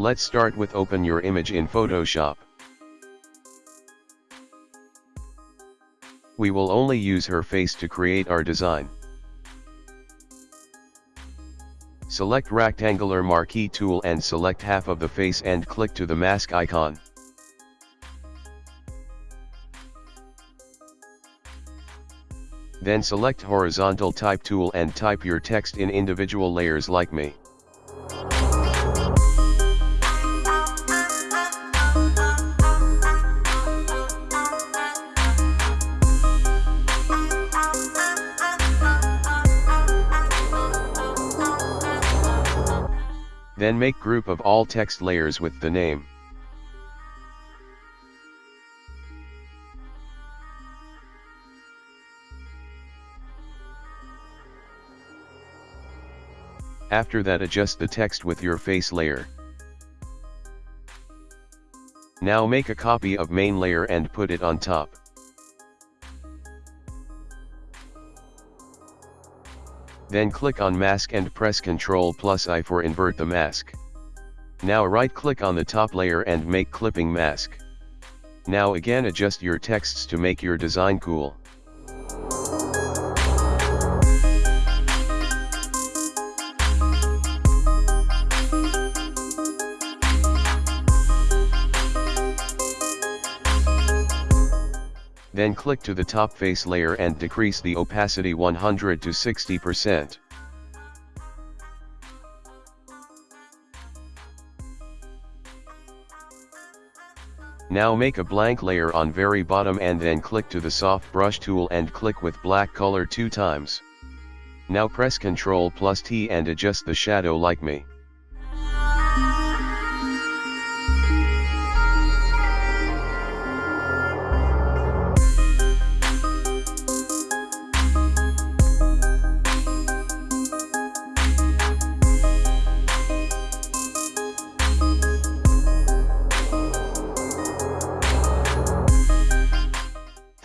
Let's start with open your image in Photoshop. We will only use her face to create our design. Select rectangular marquee tool and select half of the face and click to the mask icon. Then select horizontal type tool and type your text in individual layers like me. Then make group of all text layers with the name. After that adjust the text with your face layer. Now make a copy of main layer and put it on top. Then click on mask and press Ctrl plus I for invert the mask. Now right click on the top layer and make clipping mask. Now again adjust your texts to make your design cool. Then click to the top face layer and decrease the opacity 100 to 60%. Now make a blank layer on very bottom and then click to the soft brush tool and click with black color two times. Now press Ctrl plus T and adjust the shadow like me.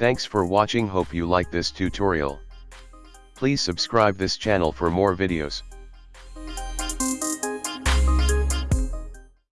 Thanks for watching hope you like this tutorial. Please subscribe this channel for more videos.